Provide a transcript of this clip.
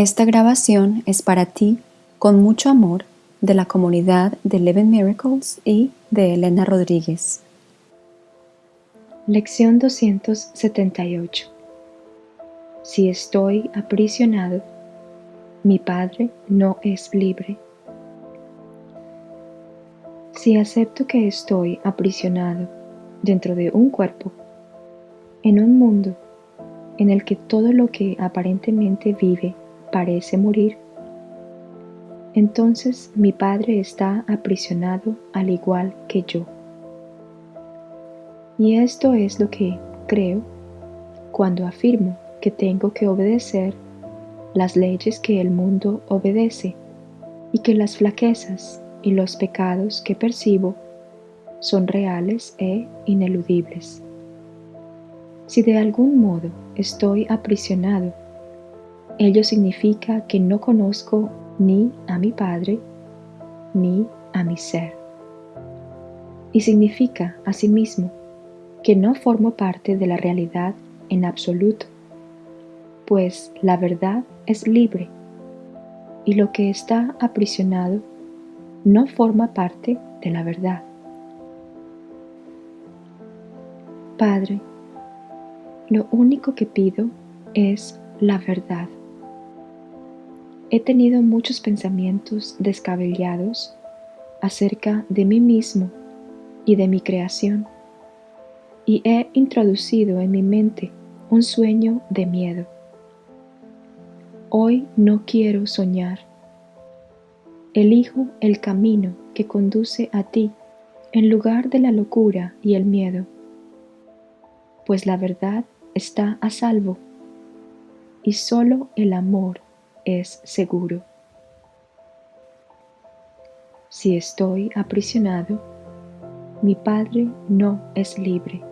Esta grabación es para ti, con mucho amor, de la comunidad de Eleven Miracles y de Elena Rodríguez. Lección 278 Si estoy aprisionado, mi Padre no es libre. Si acepto que estoy aprisionado dentro de un cuerpo, en un mundo en el que todo lo que aparentemente vive parece morir, entonces mi Padre está aprisionado al igual que yo. Y esto es lo que creo cuando afirmo que tengo que obedecer las leyes que el mundo obedece y que las flaquezas y los pecados que percibo son reales e ineludibles. Si de algún modo estoy aprisionado, ello significa que no conozco ni a mi Padre ni a mi ser. Y significa asimismo que no formo parte de la realidad en absoluto, pues la verdad es libre y lo que está aprisionado no forma parte de la verdad. Padre, lo único que pido es la verdad. He tenido muchos pensamientos descabellados acerca de mí mismo y de mi creación, y he introducido en mi mente un sueño de miedo. Hoy no quiero soñar. Elijo el camino que conduce a ti en lugar de la locura y el miedo, pues la verdad está a salvo y solo el amor es seguro. Si estoy aprisionado, mi Padre no es libre.